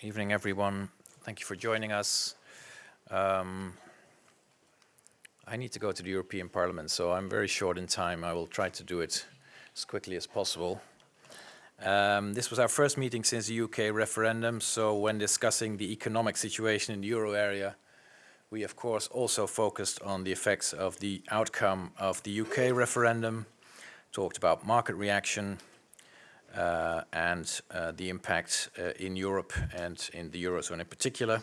Evening, everyone. Thank you for joining us. Um, I need to go to the European Parliament, so I'm very short in time. I will try to do it as quickly as possible. Um, this was our first meeting since the UK referendum, so when discussing the economic situation in the euro area, we of course also focused on the effects of the outcome of the UK referendum, talked about market reaction, and uh, the impact uh, in Europe and in the Eurozone in particular.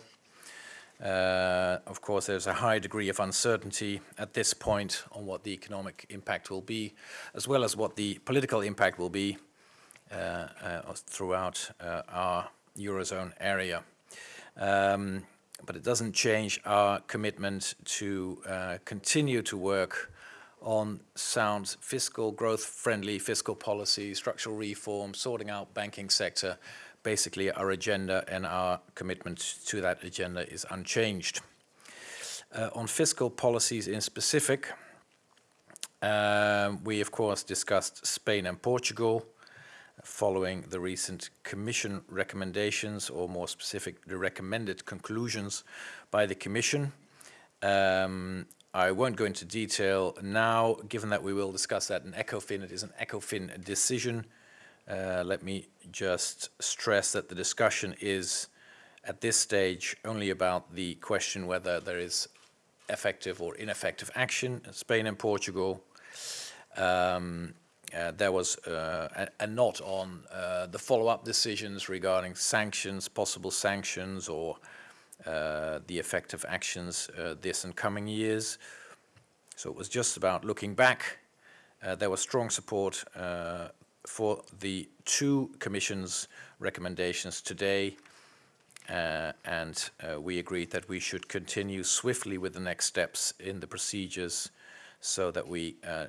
Uh, of course, there's a high degree of uncertainty at this point on what the economic impact will be, as well as what the political impact will be uh, uh, throughout uh, our Eurozone area. Um, but it doesn't change our commitment to uh, continue to work on sound fiscal, growth-friendly fiscal policy, structural reform, sorting out banking sector, basically our agenda and our commitment to that agenda is unchanged. Uh, on fiscal policies in specific, uh, we of course discussed Spain and Portugal following the recent Commission recommendations or more specific the recommended conclusions by the Commission. Um, I won't go into detail now, given that we will discuss that in ECOFIN. It is an ECOFIN decision uh, let me just stress that the discussion is at this stage only about the question whether there is effective or ineffective action in Spain and Portugal. Um, uh, there was uh, a, a, on uh, the follow-up decisions regarding sanctions, possible sanctions, or uh, the effective actions uh, this and coming years. So it was just about looking back. there was strong support for the two Commission's recommendations today uh, and uh, we agreed that we should continue swiftly with the next steps in the procedures so that we uh,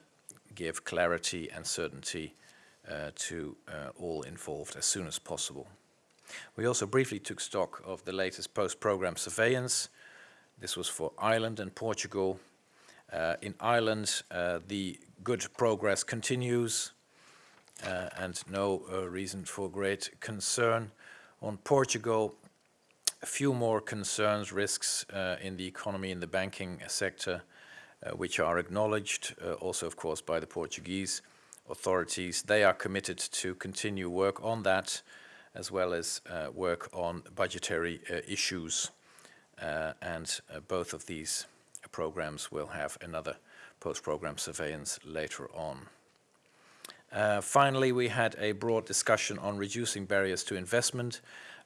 give clarity and certainty uh, to uh, all involved as soon as possible. We also briefly took stock of the latest post-program surveillance. This was for Ireland and Portugal. Uh, in Ireland, the good progress continues uh, and no uh, reason for great concern. On Portugal, a few more concerns, risks uh, in the economy in the banking sector, uh, which are acknowledged uh, also, of course, by the Portuguese authorities. They are committed to continue work on that, as well as uh, work on budgetary issues. and both of these programs will have another post-program surveillance later on. Uh, finally, we had a broad discussion on reducing barriers to investment,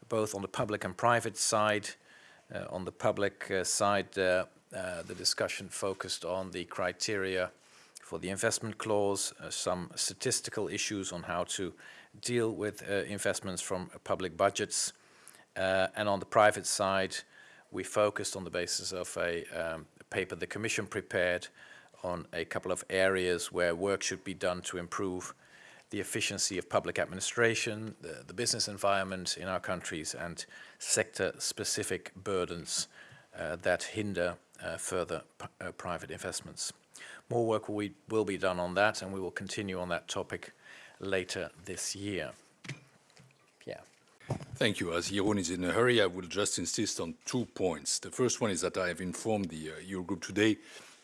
both on the public and private side. Uh, on the public uh, side, uh, uh, the discussion focused on the criteria for the investment clause, uh, some statistical issues on how to deal with investments from public budgets. and on the private side, we focused on the basis of a um, paper the Commission prepared on a couple of areas where work should be done to improve the efficiency of public administration, the, the business environment in our countries, and sector-specific burdens uh, that hinder uh, further uh, private investments. More work will, will be done on that, and we will continue on that topic later this year. Yeah. Thank you. As Jeroen is in a hurry, I will just insist on two points. The first one is that I have informed the uh, Eurogroup today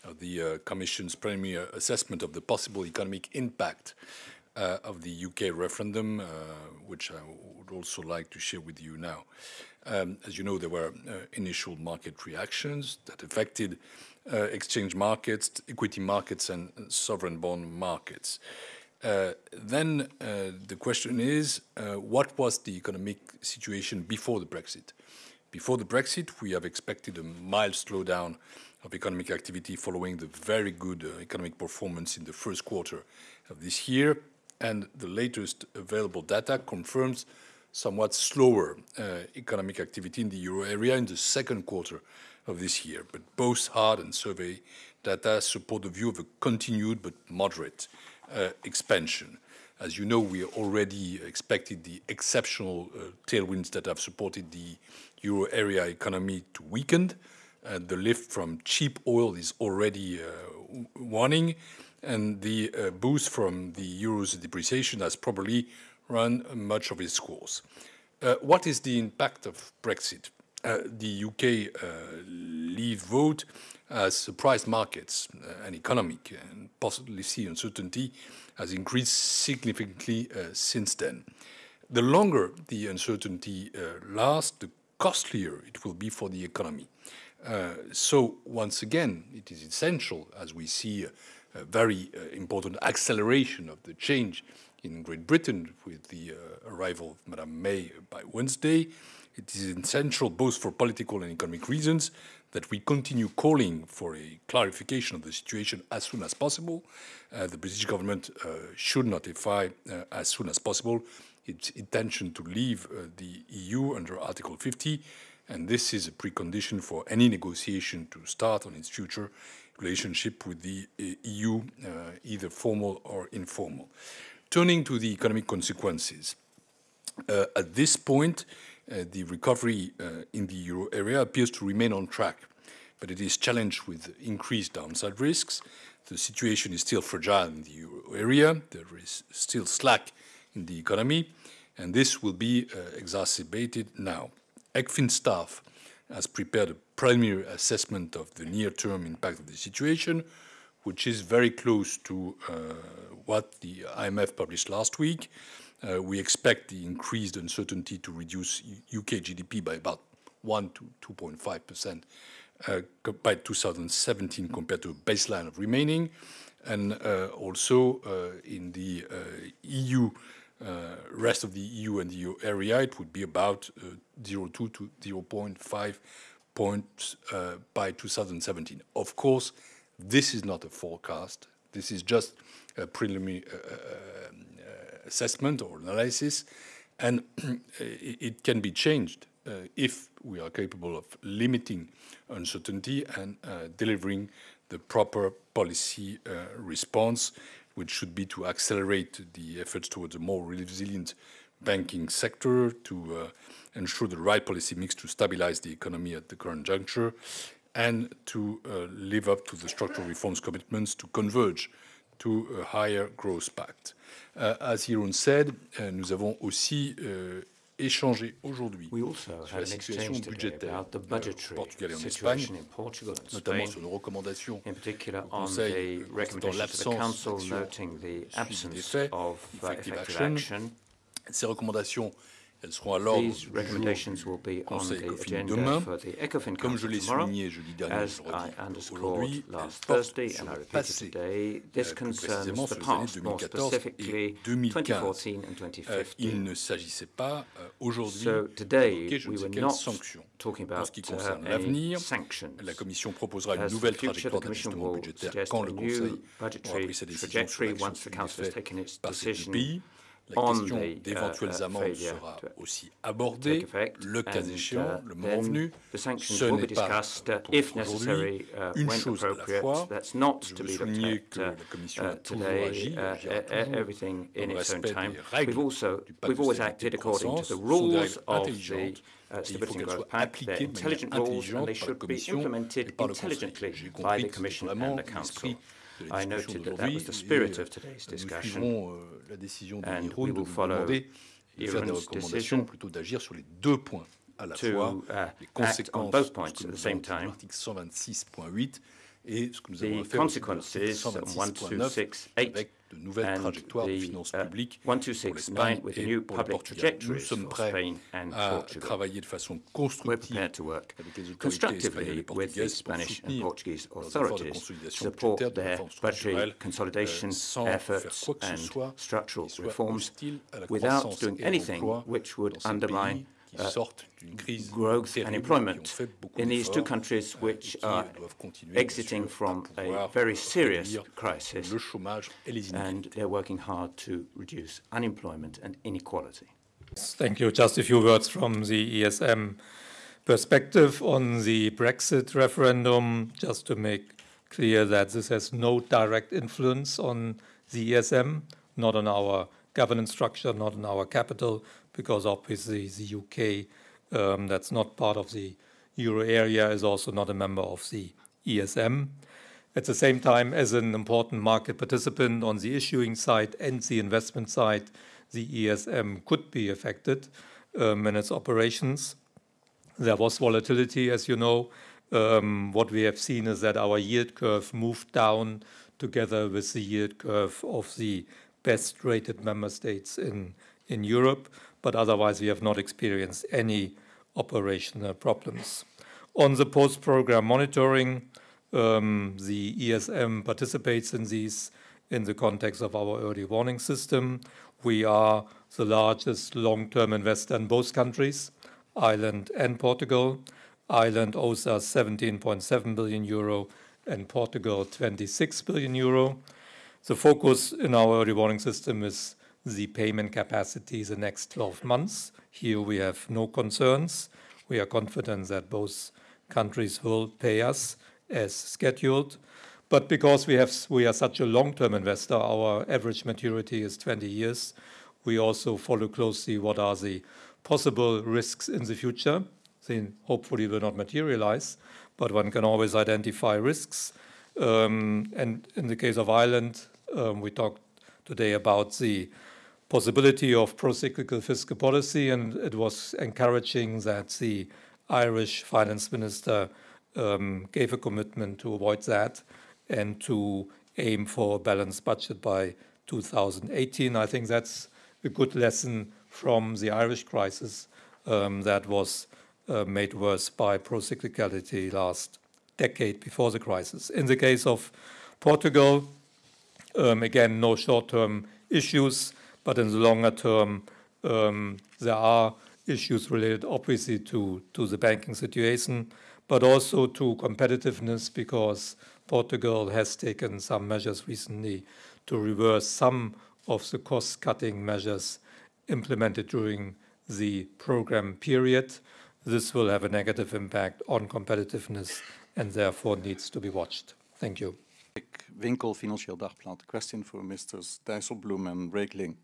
of the uh, Commission's preliminary assessment of the possible economic impact uh, of the UK referendum, uh, which I would also like to share with you now. Um, as you know, there were uh, initial market reactions that affected uh, exchange markets, equity markets, and sovereign bond markets. Uh, then uh, the question is, what was the economic situation before the Brexit? Before the Brexit, we have expected a mild slowdown of economic activity following the very good economic performance in the first quarter of this year and the latest available data confirms somewhat slower uh, economic activity in the euro area in the second quarter of this year. But both hard and survey data support the view of a continued but moderate uh, expansion. As you know, we already expected the exceptional uh, tailwinds that have supported the euro area economy to weaken. the lift from cheap oil is already waning, and the uh, boost from the euro's depreciation has probably run much of its course. Uh, what is the impact of Brexit? Uh, the UK uh, leave vote has surprised markets uh, and economic and policy uncertainty has increased significantly uh, since then. The longer the uncertainty uh, lasts, the costlier it will be for the economy. so once again, it is essential as we see a, a very important acceleration of the change in Great Britain with the arrival of Madame May by Wednesday, it is essential both for political and economic reasons that we continue calling for a clarification of the situation as soon as possible. Uh, the British government uh, should notify uh, as soon as possible its intention to leave uh, the EU under Article 50, and this is a precondition for any negotiation to start on its future relationship with the uh, EU, uh, either formal or informal. Turning to the economic consequences, at this point, the recovery uh, in the euro area appears to remain on track, but it is challenged with increased downside risks. The situation is still fragile in the euro area. There is still slack in the economy, and this will be uh, exacerbated now. ECFIN staff has prepared a preliminary assessment of the near-term impact of the situation, which is very close to uh, what the IMF published last week. Uh, we expect the increased uncertainty to reduce UK GDP by about 1 to 2.5 percent uh, by 2017 compared to a baseline of remaining. And uh, also uh, in the uh, EU, uh, rest of the EU and the EU area, it would be about 0.2 to 0.5 points by 2017. Of course, this is not a forecast. This is just a preliminary assessment or analysis, and it can be changed uh, if we are capable of limiting uncertainty and uh, delivering the proper policy uh, response, which should be to accelerate the efforts towards a more resilient banking sector, to ensure the right policy mix to stabilize the economy at the current juncture, and to uh, live up to the structural reforms commitments to converge to a higher growth pact. Uh, as Jeroen said, uh, nous avons aussi euh, échangé aujourd'hui sur la situation budgétaire au Portugal et en Espagne, notamment sur nos recommandations au Conseil dans l'absence d'action suivi d'effet, effective action. Ces recommandations elles seront à l'ordre du jour du Conseil ECOFIN demain. Comme je l'ai souligné jeudi dernier, je aujourd'hui, elles portent sur le passé, plus précisément sur les années 2014 et 2015. Euh, il ne s'agissait pas euh, aujourd'hui d'évoquer je ne sais quelles sanctions. En ce qui concerne l'avenir, la Commission proposera une nouvelle trajectoire d'ajustement budgétaire quand le Conseil aura pris sa décision sur l'action suivie par ces pays. La question uh, d'éventuelles amendes sera aussi abordée, le cas échéant, uh, le moment venu. Ce n'est pas pour aujourd'hui une chose à la fois. Je veux souligner que la Commission a toujours agi, agira toujours dans le respect des règles du pacte de stabilité de croissance, sont des règles intelligentes Uh, stability and growth pact. They're intelligent rules and they should be implemented intelligently by the Commission and the Council. I noted that that was the spirit of today's discussion, euh, and we will follow Jeroen's decision plutôt d'agir sur les deux points à la fois, uh, les conséquences both points at the same time. L'article 126.8 et ce que nous avons fait au 126.9 avec de nouvelles trajectoires de finances uh, publiques pour l'Espagne et pour le Portugal. Nous sommes prêts à travailler de façon constructive avec les autorités espagnoles et portugaises pour soutenir leurs efforts de consolidation budgétaire de réforme structurelle euh, sans faire quoi que ce soit qui soit hostile à la croissance et à l'emploi dans ces pays Euh, growth and employment in these two countries which are exiting from a very serious crisis and they're working hard to reduce unemployment and inequality. Thank you. Just a few words from the ESM perspective on the Brexit referendum, just to make clear that this has no direct influence on the ESM, not on our governance structure, not on our capital, because obviously the UK, um, that's not part of the euro area, is also not a member of the ESM. At the same time, as an important market participant on the issuing side and the investment side, the ESM could be affected. um, in its operations. There was volatility, as you know. Um, what we have seen is that our yield curve moved down together with the yield curve of the best rated member states in, in Europe, but otherwise we have not experienced any operational problems. On the post-program monitoring, um, the ESM participates in these in the context of our early warning system. We are the largest long-term investor in both countries, Ireland and Portugal. Ireland owes us 17.7 billion euro and Portugal 26 billion euro. The focus in our early warning system is the payment capacity the next 12 months. Here we have no concerns. We are confident that both countries will pay us as scheduled. But because we have we are such a long-term investor, our average maturity is 20 years. We also follow closely what are the possible risks in the future. They hopefully will not materialize, but one can always identify risks. Um, and in the case of Ireland, um, we talked today about the possibility of pro-cyclical fiscal policy, and it was encouraging that the Irish finance minister um, gave a commitment to avoid that and to aim for a balanced budget by 2018. I think that's a good lesson from the Irish crisis um, that was uh, made worse by pro-cyclicality last decade before the crisis. In the case of Portugal, um, again, no short-term issues, but in the longer term, um, there are issues related obviously to, to the banking situation, but also to competitiveness because Portugal has taken some measures recently to reverse some of the cost-cutting measures implemented during the program period. This will have a negative impact on competitiveness and therefore needs to be watched. Thank you. Winkel, Financieel Dagblad. Question for Mr. Dijsselbloem and Regling.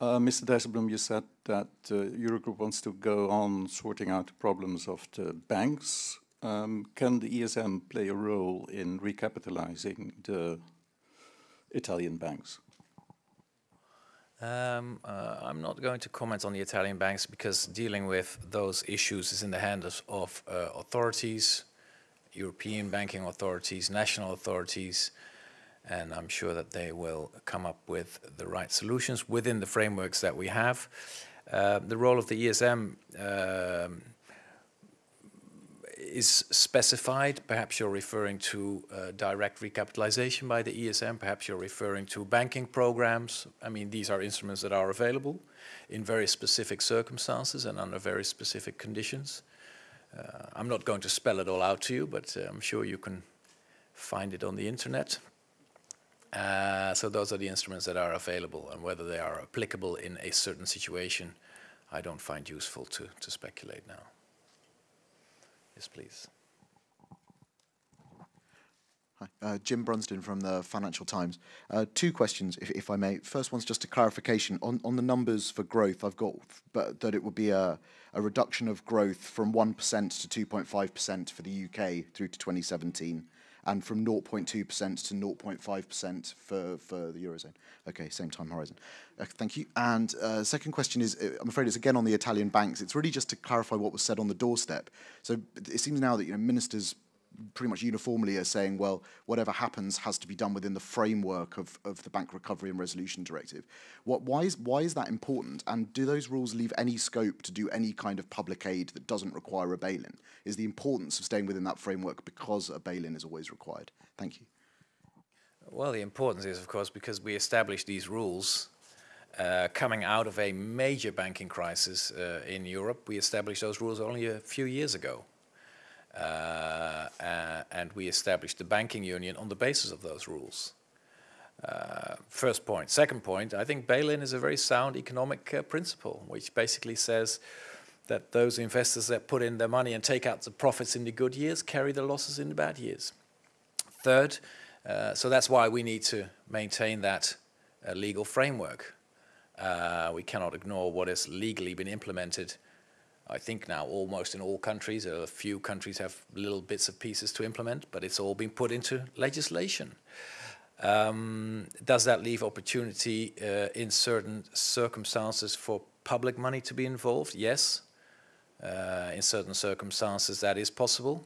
Uh, Mr. Dijsselbloem, you said that uh, Eurogroup wants to go on sorting out the problems of the banks um, can the ESM play a role in recapitalizing the Italian banks? Um, uh, I'm not going to comment on the Italian banks because dealing with those issues is in the hands of uh, authorities, European banking authorities, national authorities, and I'm sure that they will come up with the right solutions within the frameworks that we have. Uh, the role of the ESM um, is specified. Perhaps you're referring to uh, direct recapitalization by the ESM. Perhaps you're referring to banking programs. I mean, these are instruments that are available in very specific circumstances and under very specific conditions. Uh, I'm not going to spell it all out to you, but uh, I'm sure you can find it on the internet. Uh, so those are the instruments that are available and whether they are applicable in a certain situation, I don't find useful to, to speculate now. Yes, please. Uh, Jim Brunsden from the Financial Times. Uh, two questions, if, if, I may. First one's just a clarification on, on the numbers for growth. I've got but that it would be a, a reduction of growth from 1% to 2.5% for the UK through to 2017 and from 0.2% to 0.5% for, for the Eurozone. Okay, same time horizon. Uh, thank you. And uh, second question is, uh, I'm afraid it's again on the Italian banks. It's really just to clarify what was said on the doorstep. So it seems now that you know, ministers pretty much uniformly are saying, well, whatever happens has to be done within the framework of, of the Bank Recovery and Resolution Directive. What, why, is, why is that important? And do those rules leave any scope to do any kind of public aid that doesn't require a bail-in? Is the importance of staying within that framework because a bail-in is always required? Thank you. Well, the importance is, of course, because we established these rules uh, coming out of a major banking crisis uh, in Europe. We established those rules only a few years ago. Uh, uh, and we established the banking union on the basis of those rules. Uh, first point. Second point, I think bail-in is a very sound economic uh, principle, which basically says that those investors that put in their money and take out the profits in the good years carry the losses in the bad years. Third, uh, so that's why we need to maintain that uh, legal framework. we cannot ignore what has legally been implemented I think now almost in all countries, a few countries have little bits of pieces to implement, but it's all been put into legislation. Um, does that leave opportunity uh, in certain circumstances for public money to be involved? Yes. Uh, in certain circumstances, that is possible.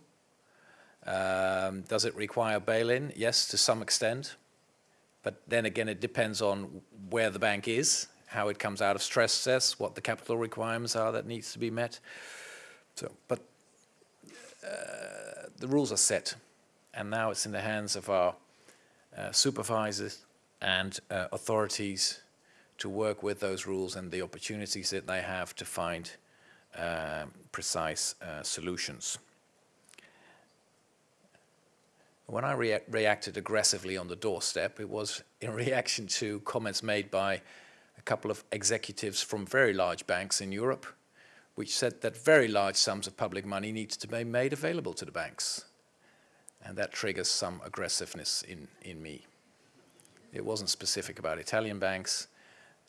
Um, does it require bail-in? Yes, to some extent. But then again, it depends on where the bank is, how it comes out of stress tests, what the capital requirements are that needs to be met. So, but uh, the rules are set, and now it's in the hands of our uh, supervisors and uh, authorities to work with those rules and the opportunities that they have to find uh, precise uh, solutions. When I rea reacted aggressively on the doorstep, it was in reaction to comments made by a couple of executives from very large banks in Europe, which said that very large sums of public money needs to be made available to the banks. And that triggers some aggressiveness in, in me. It wasn't specific about Italian banks,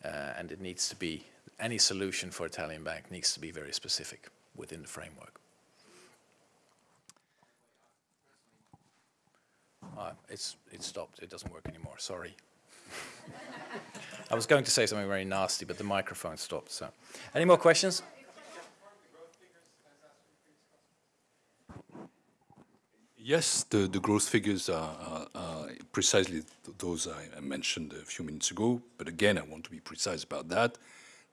uh, and it needs to be, any solution for Italian bank needs to be very specific within the framework. Uh, it's, it stopped, it doesn't work anymore, sorry. I was going to say something very nasty, but the microphone stopped, so. Any more questions? Yes, the, the growth figures are, are, are precisely th those I, I mentioned a few minutes ago. But again, I want to be precise about that.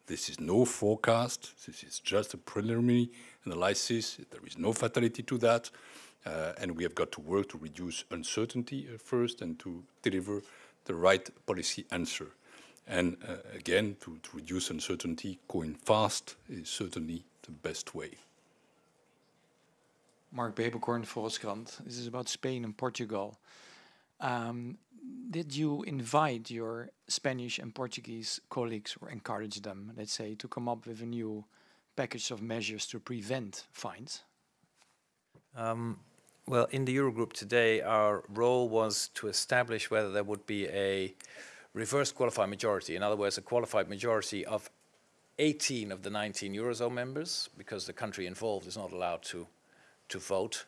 This is no forecast. This is just a preliminary analysis. There is no fatality to that. Uh, and we have got to work to reduce uncertainty uh, first and to deliver the right policy answer. And uh, again, to, to reduce uncertainty, going fast is certainly the best way. Marc Peeperkorn, Volkskrant. This is about Spain and Portugal. Um, did you invite your Spanish and Portuguese colleagues or encourage them, let's say, to come up with a new package of measures to prevent fines? Um, well, in the Eurogroup today, our role was to establish whether there would be a reverse qualified majority. In other words, a qualified majority of 18 of the 19 Eurozone members, because the country involved is not allowed to to vote.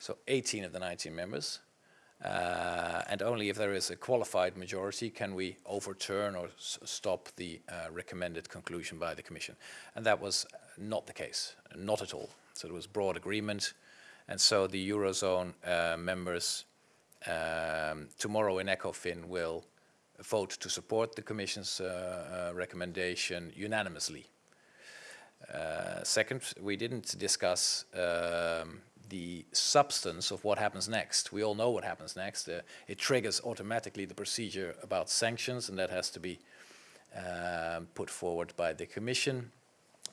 So 18 of the 19 members. Uh, and only if there is a qualified majority can we overturn or stop the uh, recommended conclusion by the Commission. And that was not the case, not at all. So there was broad agreement. And so the Eurozone uh, members um, tomorrow in ECOFIN will vote to support the Commission's uh, uh, recommendation unanimously. Uh, second, we didn't discuss um, the substance of what happens next. We all know what happens next. Uh, it triggers automatically the procedure about sanctions, and that has to be um, put forward by the Commission,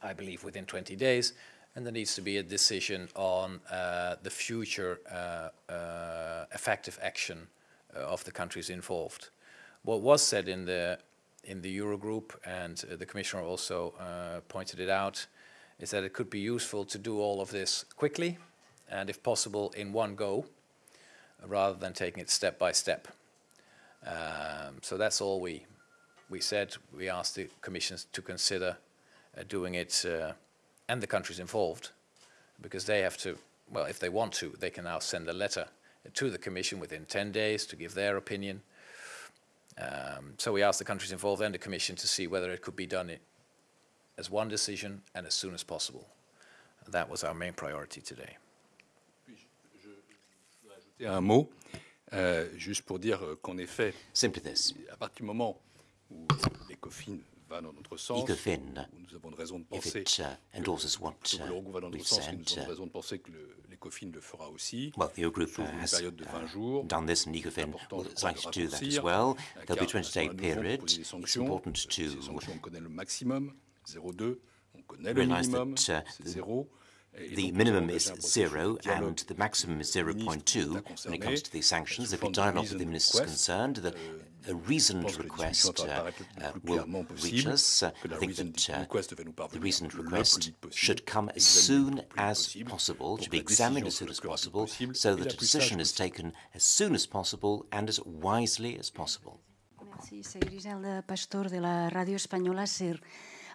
I believe within 20 days. And there needs to be a decision on uh, the future uh, uh, effective action uh, of the countries involved. What was said in the in the Eurogroup, and uh, the Commissioner also pointed it out, is that it could be useful to do all of this quickly, and if possible in one go, rather than taking it step by step. Um, so that's all we, we said. We asked the Commission to consider uh, doing it, uh, and the countries involved, because they have to, well, if they want to, they can now send a letter to the Commission within 10 days to give their opinion, um, so we asked the countries involved and the Commission to see whether it could be done as one decision and as soon as possible. That was our main priority today. Un mot, euh, juste pour dire qu'en effet, Simply this. à partir du moment où l'ECOFIN va dans notre sens, ECOFIN, où nous avons raison de if it uh, endorses what uh, l'Eurogroupe va dans we've notre sens, que said, raison de penser que le- l'ECOFIN le fera aussi. well, the Eurogroup uh, has période de 20 uh, done this, and ECOFIN important, will je crois, de likely do that as well. euh, There'll be a car 20-day moment-là, nous devons period. It's important to sanctions, on connaît le maximum, 0,2. On connaît le realise that, uh, c'est 0. Et The minimum is engagé un processus zero and the maximum is avec les ministres 0.2 when it comes to these sanctions. sous There'll be dialogue with the ministers concerned. The, Euh, a reasoned pense que la discussion request va uh, apparaître uh, will reach us. que la I think that uh, request the parvenir reasoned request should come as soon as possible, possible, to be examined as soon as le plus rapide possible, possible so that a decision is taken as soon as possible and as wisely as possible. Merci, soy Griselda Pastor de la Radio Española SER.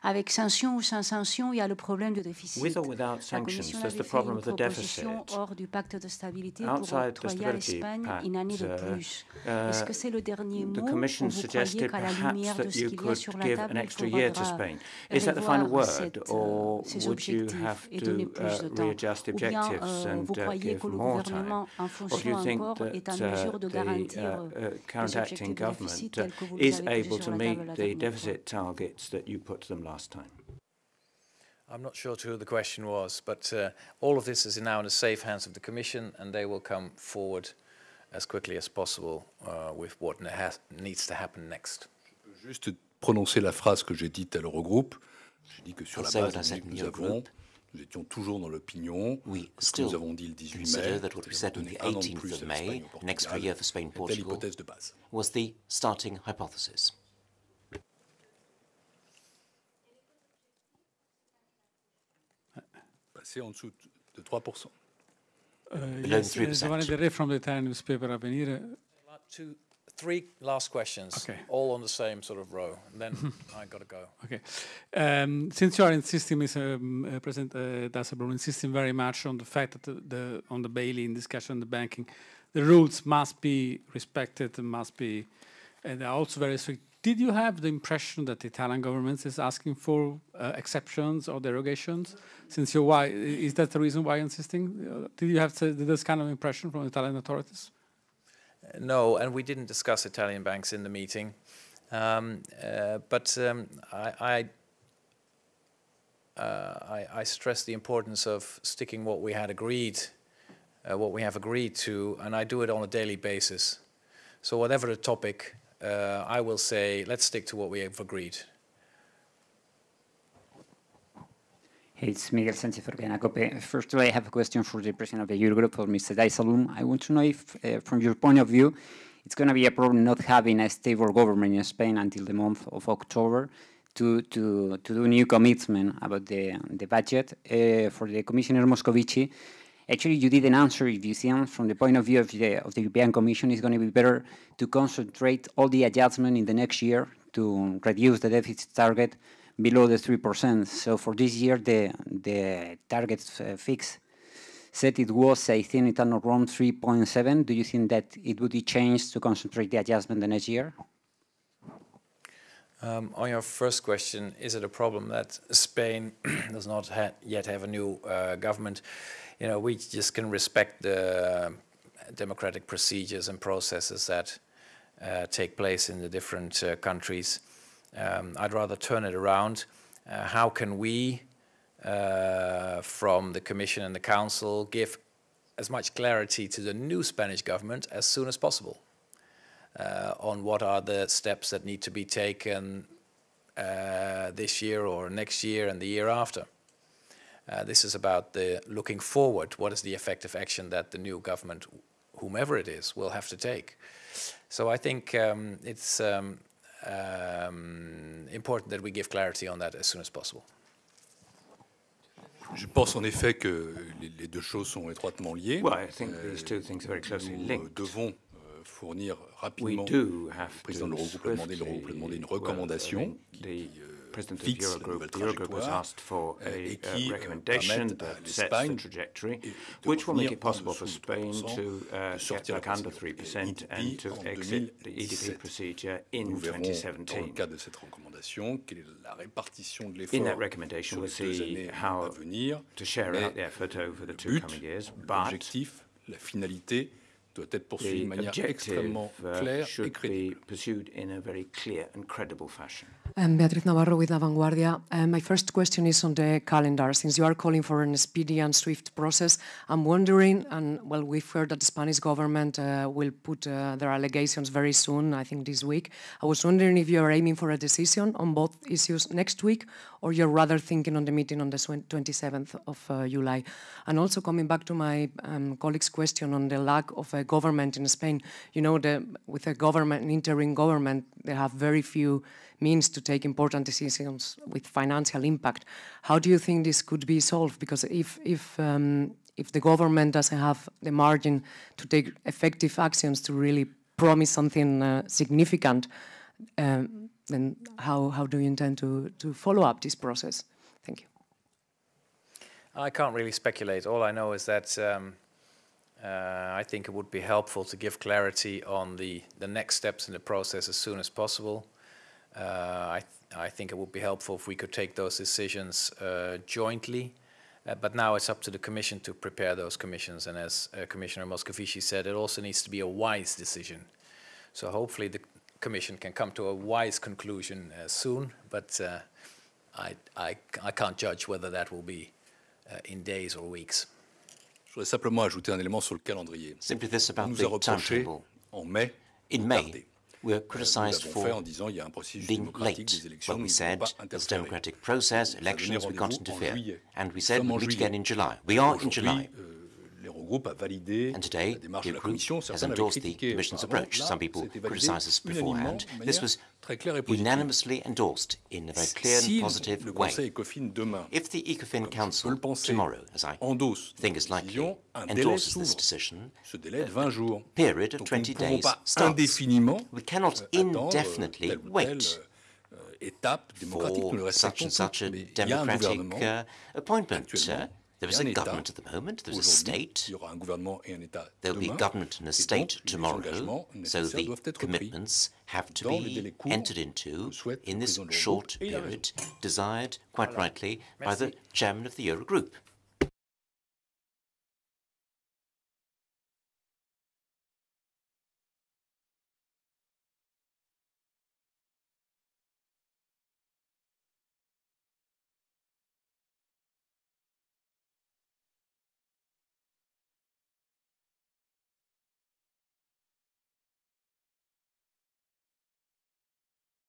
Avec sanctions ou sans sanctions, il y a le problème du déficit. With or without La sanctions, Commission there's avait the fait problem une of the proposition deficit. hors du pacte de stabilité pour Outside the octroyer à Stability l'Espagne une année de Pact, uh, plus. uh, Est-ce que c'est le dernier mot The ou Commission vous croyez suggested qu'à la perhaps lumière de that ce you qu'il y a could sur la give table, an il extra year to faudra Spain. Is that the final revoir word, cette, euh, or ces would you objectifs have et to donner plus de uh, temps readjust Ou bien objectives euh, and vous uh, croyez give que le more time? gouvernement, en Or do fonction you think encore, est en that mesure uh, de the garantir uh, euh, uh, les current objectifs acting de déficit government tels que vous uh, les is avez posés able sur to la meet table la the dernière fois deficit targets that you put to them last time? I'm not sure to who the question was, but uh, all of this is now in the safe hands of the Commission, and they will come forward as quickly as possible uh, with what ne- has, needs to happen next. Juste prononcer la phrase que j'ai dite à l'Eurogroupe. J'ai dit que sur I'll la say base what I said données que in nous avons, nous étions toujours dans l'opinion We que ce que nous still avons dit le 18 consider mai, that what we said on donner the un an de 18th plus of à May, l'Espagne au an extra Portugal, year for Spain Portugal, de base. was the starting hypothesis. Passer en dessous de 3%. Uh, yes, uh, 3%. Giovanni Del Re from the Italian newspaper Avvenire. Two, three last questions, Okay. all on the same sort of row, and then I got to go. Okay. Um, since you are insisting, Mr. Um, uh, President uh, Dijsselbloem, insisting very much on the fact that the, the on the bail-in discussion, the banking, the rules must be respected and must be, and they're also very strict. Did you have the impression that the Italian government is asking for uh, exceptions or derogations? Since you're why is that the reason why you're insisting? Did you have this kind of impression from Italian authorities? No, and we didn't discuss Italian banks in the meeting. Um, uh, but um, I, I, uh, I, I stress the importance of sticking what we had agreed, uh, what we have agreed to, and I do it on a daily basis. So whatever the topic, uh, I will say, let's stick to what we have agreed. It's Miguel Sanchez Urbina Cope. First of all, I have a question for the president of the Eurogroup, for Mr. Dijsselbloem. I want to know if, uh, from your point of view, it's going to be a problem not having a stable government in Spain until the month of October to, to, to do new commitment about the, the budget. Uh, for the Commissioner Moscovici, actually you didn't answer if you think from the point of view of the, of the European Commission it's going to be better to concentrate all the adjustment in the next year to reduce the deficit target below the 3%. So for this year, the, the target uh, fix said it was, I think, wrong, 3.7. Do you think that it would be changed to concentrate the adjustment the next year? Um, on your first question, is it a problem that Spain does not ha yet have a new uh, government? You know, we just can respect the democratic procedures and processes that uh, take place in the different uh, countries. Um, I'd rather turn it around. Uh, how can we, uh, from the Commission and the Council, give as much clarity to the new Spanish government as soon as possible? Uh, on what are the steps that need to be taken uh, this year or next year and the year after. Uh, this is about the looking forward. What is the effective action that the new government, whomever it is, will have to take? So I think um, it's um, um, important that we give clarity on that as soon as possible. Je pense en effet que les, les deux choses sont étroitement liées. Well, I think these two things are very closely Nous linked. devons euh, fournir rapidement. Le président de l'Eurogroupe a demandé, demandé une recommandation qui euh, fixe la nouvelle trajectoire euh, et qui euh, permette à l'Espagne de sortir de la EDP en 2017. Nous verrons dans le cadre de cette recommandation quelle est la répartition de l'effort sur les deux années à venir, mais le but, l'objectif, la finalité doit être poursuivi de manière extrêmement claire et crédible. Um, Beatriz Navarro with La Vanguardia. Um, my first question is on the calendar. Since you are calling for an speedy and swift process, I'm wondering, and well, we've heard that the Spanish government uh, will put uh, their allegations very soon, I think this week. I was wondering if you are aiming for a decision on both issues next week, or you're rather thinking on the meeting on the 27th of uh, July. And also coming back to my um, colleague's question on the lack of a government in Spain, you know, the, with a government, an interim government, they have very few means to take important decisions with financial impact. How do you think this could be solved? Because if if um, if the government doesn't have the margin to take effective actions to really promise something uh, significant, um, then how, how do you intend to, to follow up this process? Thank you. I can't really speculate. All I know is that um, uh, I think it would be helpful to give clarity on the, the next steps in the process as soon as possible. Uh, I, th I think it would be helpful if we could take those decisions uh, jointly. Uh, but now it's up to the Commission to prepare those commissions. And as uh, Commissioner Moscovici said, it also needs to be a wise decision. So hopefully the Commission can come to a wise conclusion uh, soon. But uh, I, I, I can't judge whether that will be uh, in days or weeks. Je voudrais simplement ajouter un élément sur le calendrier. Simply this On about nous a the reproché timetable. en mai In May, tarder. We were Euh, criticized nous l'avons fait en for disant il y a un processus being late. But we said pas this democratic process, a elections, we can't interfere. And we said we'll meet again in July. We are in July. Euh, l'Eurogroupe a validé And today, la démarche the de la group Commission. has Certains l'avaient endorsed the critiqué Commission's approach. Some people ça a été validé criticized unanimement, beforehand. This was très claire et positive. unanimously endorsed in a very clear and positive way. Conseil ECOFIN demain, If the ECOFIN comme je peux Council tomorrow, as I think is likely, endorses this decision, Ce délai de 20 jours. period of Donc nous ne 20 days starts. We cannot euh, euh, indefinitely telle ou telle, wait euh, étape démocratique. Nous le for such and such a tous, mais il y a un democratic uh, appointment. There is a a government at the moment, there is a state, il y aura un gouvernement et un État there'll be demain. government and a state tomorrow, so the doivent être pris. commitments have to dans les délais be entered into que souhaite le in this président de l'Eurogroupe short a period, desired quite rightly by the chairman of the Eurogroup.